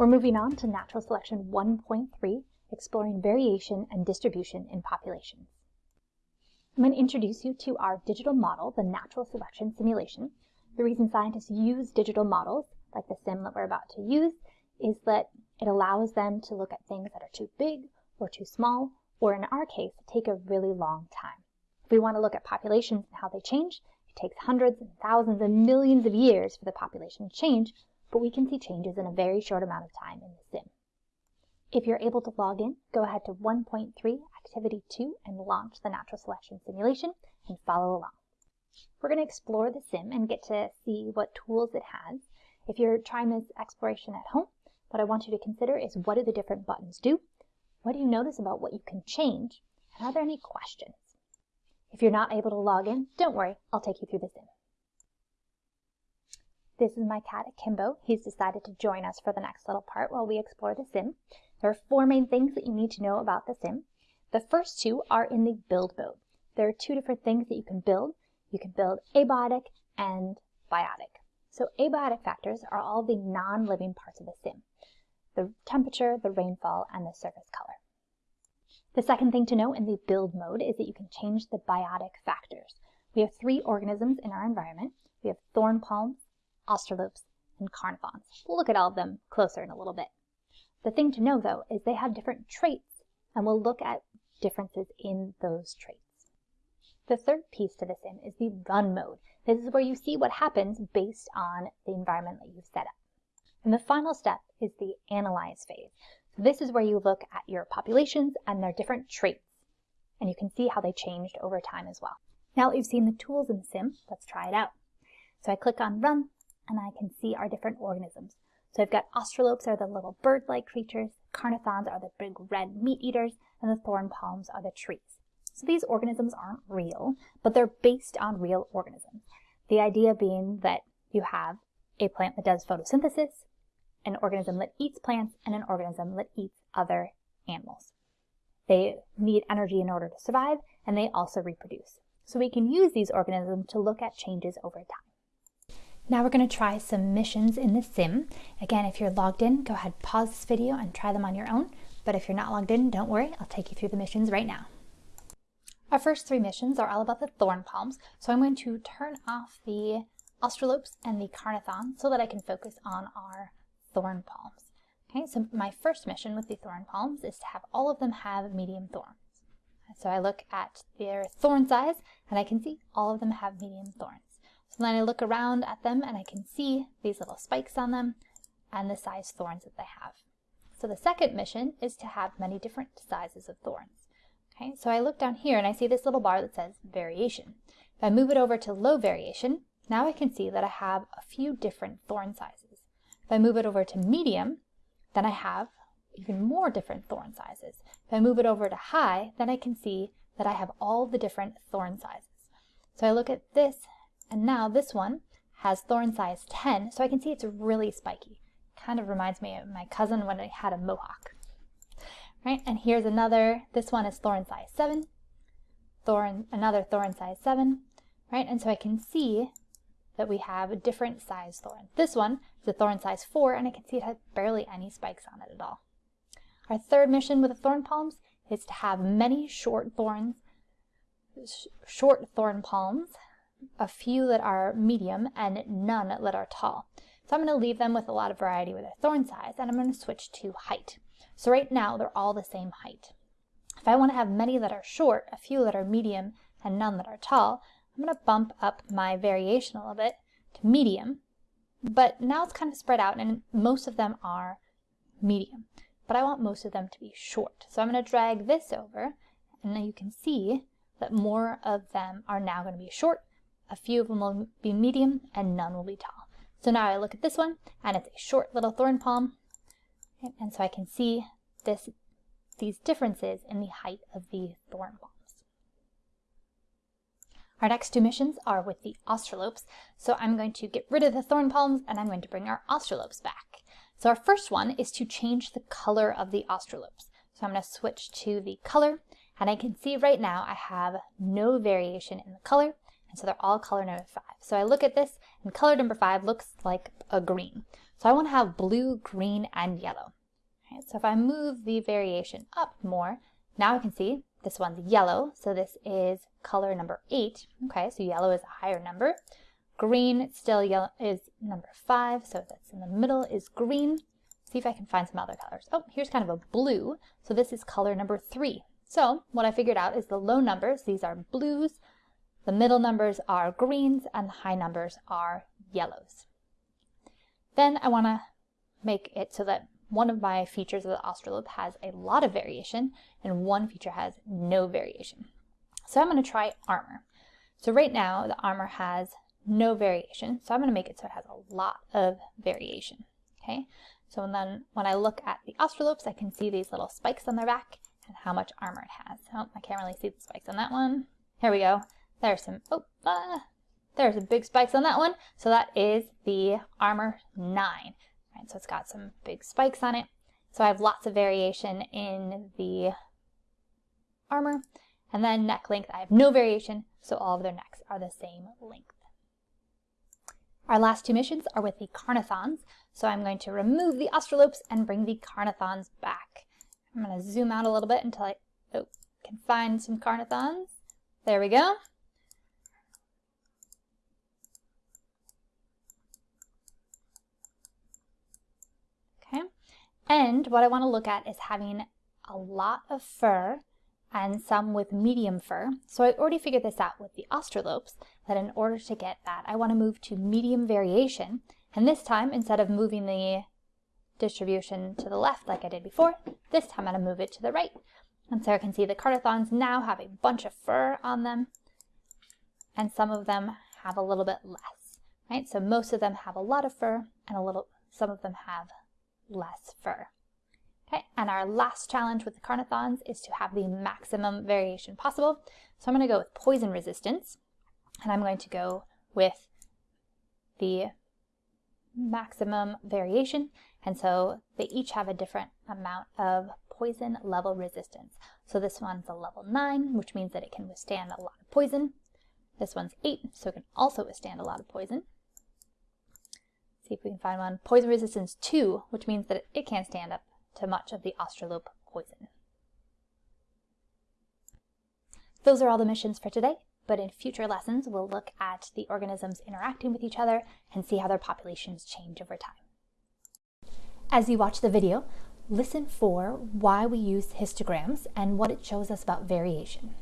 We're moving on to natural selection 1.3, exploring variation and distribution in populations. I'm going to introduce you to our digital model, the natural selection simulation. The reason scientists use digital models, like the sim that we're about to use, is that it allows them to look at things that are too big or too small, or in our case, take a really long time. If we want to look at populations and how they change, it takes hundreds and thousands and millions of years for the population to change, but we can see changes in a very short amount of time in the sim. If you're able to log in, go ahead to 1.3 Activity 2 and launch the natural selection simulation and follow along. We're going to explore the sim and get to see what tools it has. If you're trying this exploration at home, what I want you to consider is what do the different buttons do? What do you notice about what you can change? And are there any questions? If you're not able to log in, don't worry, I'll take you through the sim. This is my cat Akimbo. He's decided to join us for the next little part while we explore the sim. There are four main things that you need to know about the sim. The first two are in the build mode. There are two different things that you can build. You can build abiotic and biotic. So abiotic factors are all the non-living parts of the sim the temperature, the rainfall, and the surface color. The second thing to know in the build mode is that you can change the biotic factors. We have three organisms in our environment. We have thorn palms, australopes, and carnithons. We'll look at all of them closer in a little bit. The thing to know though is they have different traits and we'll look at differences in those traits. The third piece to the sim is the run mode. This is where you see what happens based on the environment that you've set up. And the final step is the analyze phase. So this is where you look at your populations and their different traits, and you can see how they changed over time as well. Now that you've seen the tools in the sim, let's try it out. So I click on run, and I can see our different organisms. So I've got australopes are the little bird-like creatures, carnithons are the big red meat eaters, and the thorn palms are the trees. So these organisms aren't real, but they're based on real organisms. The idea being that you have a plant that does photosynthesis, an organism that eats plants, and an organism that eats other animals. They need energy in order to survive, and they also reproduce. So we can use these organisms to look at changes over time. Now we're going to try some missions in the sim. Again, if you're logged in, go ahead, pause this video and try them on your own. But if you're not logged in, don't worry, I'll take you through the missions right now. Our first three missions are all about the thorn palms, so I'm going to turn off the australopes and the carnithon so that I can focus on our thorn palms. Okay, so my first mission with the thorn palms is to have all of them have medium thorns. So I look at their thorn size and I can see all of them have medium thorns. So then I look around at them and I can see these little spikes on them and the size thorns that they have. So the second mission is to have many different sizes of thorns. Okay, so I look down here and I see this little bar that says variation. If I move it over to low variation, now I can see that I have a few different thorn sizes. If I move it over to medium, then I have even more different thorn sizes. If I move it over to high, then I can see that I have all the different thorn sizes. So I look at this, and now this one has thorn size 10, so I can see it's really spiky. Kind of reminds me of my cousin when I had a mohawk. Right, and here's another, this one is thorn size 7, thorn, another thorn size 7, right, and so I can see that we have a different size thorn. This one is a thorn size 4 and I can see it has barely any spikes on it at all. Our third mission with the thorn palms is to have many short thorns, sh short thorn palms, a few that are medium and none that are tall. So I'm going to leave them with a lot of variety with their thorn size and I'm going to switch to height. So right now they're all the same height. If I want to have many that are short, a few that are medium, and none that are tall, I'm going to bump up my variation a little bit to medium, but now it's kind of spread out and most of them are medium, but I want most of them to be short. So I'm going to drag this over and now you can see that more of them are now going to be short, a few of them will be medium, and none will be tall. So now I look at this one and it's a short little thorn palm, and so I can see this, these differences in the height of the thorn palms. Our next two missions are with the australopes, so I'm going to get rid of the thorn palms and I'm going to bring our australopes back. So our first one is to change the color of the australopes. So I'm going to switch to the color and I can see right now I have no variation in the color and so they're all color number five. So I look at this, and color number five looks like a green. So I want to have blue, green, and yellow. Okay, so if I move the variation up more, now I can see this one's yellow, so this is color number eight. Okay, so yellow is a higher number. Green still yellow is number five, so that's in the middle is green. See if I can find some other colors. Oh, here's kind of a blue, so this is color number three. So what I figured out is the low numbers, these are blues, the middle numbers are greens, and the high numbers are yellows. Then I want to make it so that one of my features of the Australope has a lot of variation and one feature has no variation. So I'm going to try armor. So right now the armor has no variation, so I'm going to make it so it has a lot of variation. Okay, so then when I look at the Australopes, I can see these little spikes on their back and how much armor it has. Oh, I can't really see the spikes on that one. Here we go. There's some, oh, uh, there's some big spikes on that one. So that is the armor 9. Right, so it's got some big spikes on it. So I have lots of variation in the armor. And then neck length, I have no variation, so all of their necks are the same length. Our last two missions are with the Carnathons, so I'm going to remove the Australopes and bring the Carnathons back. I'm going to zoom out a little bit until I oh, can find some Carnathons. There we go. And what I want to look at is having a lot of fur and some with medium fur. So I already figured this out with the Australopes, that in order to get that, I want to move to medium variation. And this time, instead of moving the distribution to the left like I did before, this time I'm going to move it to the right. And so I can see the Carnothons now have a bunch of fur on them, and some of them have a little bit less, right? So most of them have a lot of fur, and a little, some of them have less fur. Okay, and our last challenge with the Carnothons is to have the maximum variation possible. So I'm going to go with poison resistance, and I'm going to go with the maximum variation, and so they each have a different amount of poison level resistance. So this one's a level 9, which means that it can withstand a lot of poison. This one's 8, so it can also withstand a lot of poison. See if we can find one. Poison resistance 2, which means that it can't stand up to much of the Australope poison. Those are all the missions for today, but in future lessons we'll look at the organisms interacting with each other and see how their populations change over time. As you watch the video, listen for why we use histograms and what it shows us about variation.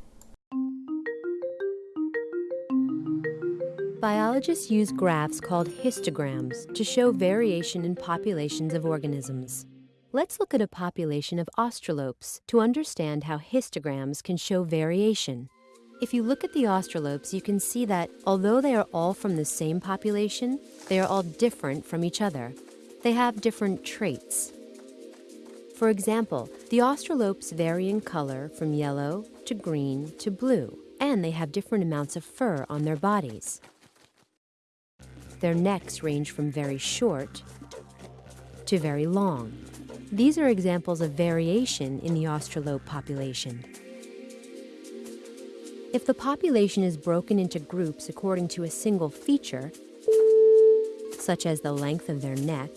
Biologists use graphs called histograms to show variation in populations of organisms. Let's look at a population of australopes to understand how histograms can show variation. If you look at the australopes, you can see that although they are all from the same population, they are all different from each other. They have different traits. For example, the australopes vary in color from yellow to green to blue, and they have different amounts of fur on their bodies. Their necks range from very short to very long. These are examples of variation in the australope population. If the population is broken into groups according to a single feature, such as the length of their neck,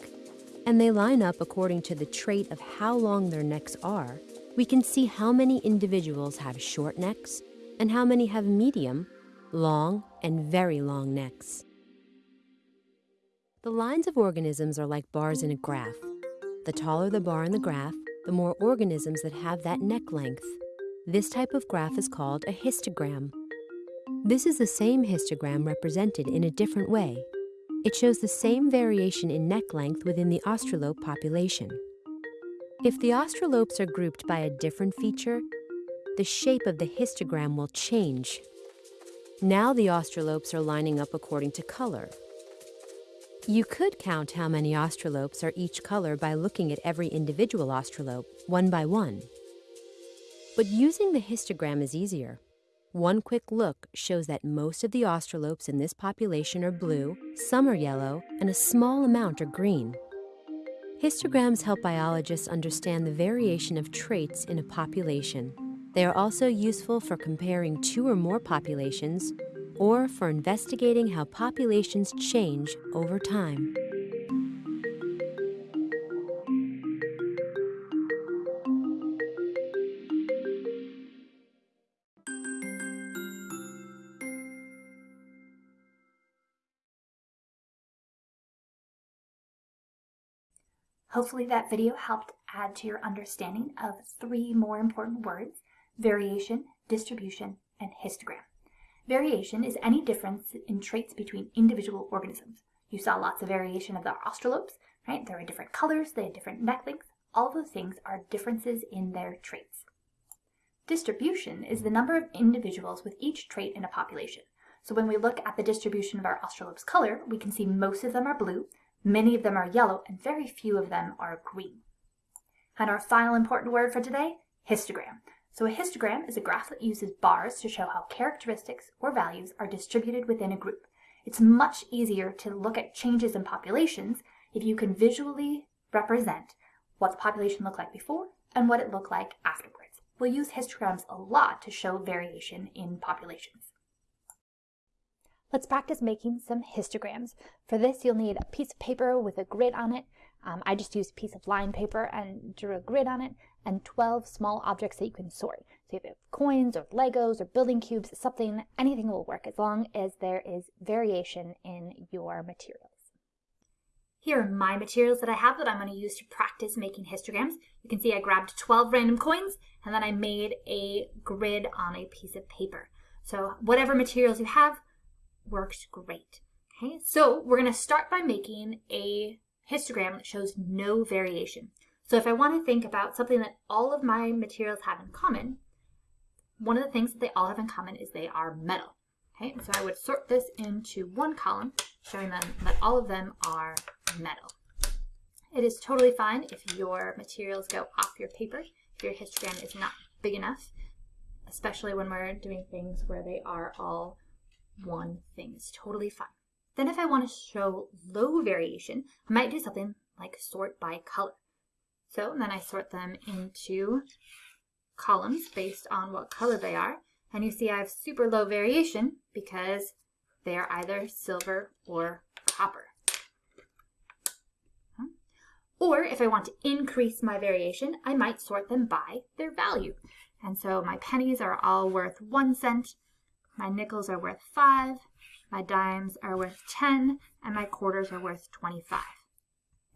and they line up according to the trait of how long their necks are, we can see how many individuals have short necks and how many have medium, long, and very long necks. The lines of organisms are like bars in a graph. The taller the bar in the graph, the more organisms that have that neck length. This type of graph is called a histogram. This is the same histogram represented in a different way. It shows the same variation in neck length within the Australope population. If the Australopes are grouped by a different feature, the shape of the histogram will change. Now the Australopes are lining up according to color, you could count how many australopes are each color by looking at every individual australope, one by one. But using the histogram is easier. One quick look shows that most of the australopes in this population are blue, some are yellow, and a small amount are green. Histograms help biologists understand the variation of traits in a population. They are also useful for comparing two or more populations or for investigating how populations change over time. Hopefully that video helped add to your understanding of three more important words, variation, distribution, and histogram. Variation is any difference in traits between individual organisms. You saw lots of variation of the australopes, right? There are different colors, they have different neck lengths. All of those things are differences in their traits. Distribution is the number of individuals with each trait in a population. So when we look at the distribution of our australopes color, we can see most of them are blue, Many of them are yellow and very few of them are green. And our final important word for today, histogram. So a histogram is a graph that uses bars to show how characteristics or values are distributed within a group. It's much easier to look at changes in populations if you can visually represent what the population looked like before and what it looked like afterwards. We'll use histograms a lot to show variation in populations. Let's practice making some histograms. For this, you'll need a piece of paper with a grid on it. Um, I just used a piece of line paper and drew a grid on it, and 12 small objects that you can sort. So if you have coins or Legos or building cubes, something, anything will work as long as there is variation in your materials. Here are my materials that I have that I'm going to use to practice making histograms. You can see I grabbed 12 random coins and then I made a grid on a piece of paper. So whatever materials you have, works great. Okay, so we're going to start by making a histogram that shows no variation. So if I want to think about something that all of my materials have in common, one of the things that they all have in common is they are metal. Okay, so I would sort this into one column, showing them that all of them are metal. It is totally fine if your materials go off your paper, if your histogram is not big enough, especially when we're doing things where they are all one thing. It's totally fine. Then if I want to show low variation, I might do something like sort by color. So then I sort them into columns based on what color they are. And you see I have super low variation because they are either silver or copper. Or if I want to increase my variation, I might sort them by their value. And so my pennies are all worth one cent, my nickels are worth 5, my dimes are worth 10, and my quarters are worth 25.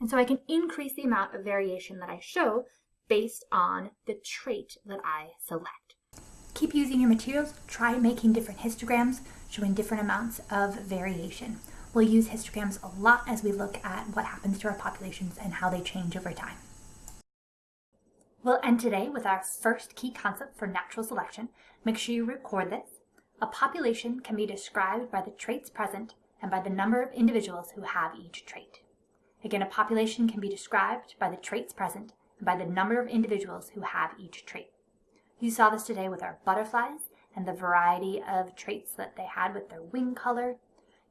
And so I can increase the amount of variation that I show based on the trait that I select. Keep using your materials. Try making different histograms showing different amounts of variation. We'll use histograms a lot as we look at what happens to our populations and how they change over time. We'll end today with our first key concept for natural selection. Make sure you record this a population can be described by the traits present and by the number of individuals who have each trait. Again, a population can be described by the traits present and by the number of individuals who have each trait. You saw this today with our butterflies and the variety of traits that they had with their wing color.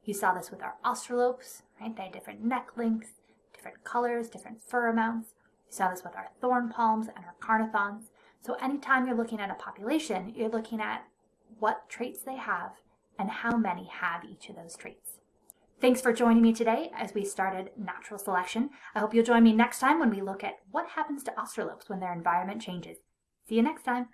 You saw this with our australopes, right? They had different neck lengths, different colors, different fur amounts. You saw this with our thorn palms and our carnithons. So anytime you're looking at a population, you're looking at what traits they have, and how many have each of those traits. Thanks for joining me today as we started natural selection. I hope you'll join me next time when we look at what happens to australopes when their environment changes. See you next time.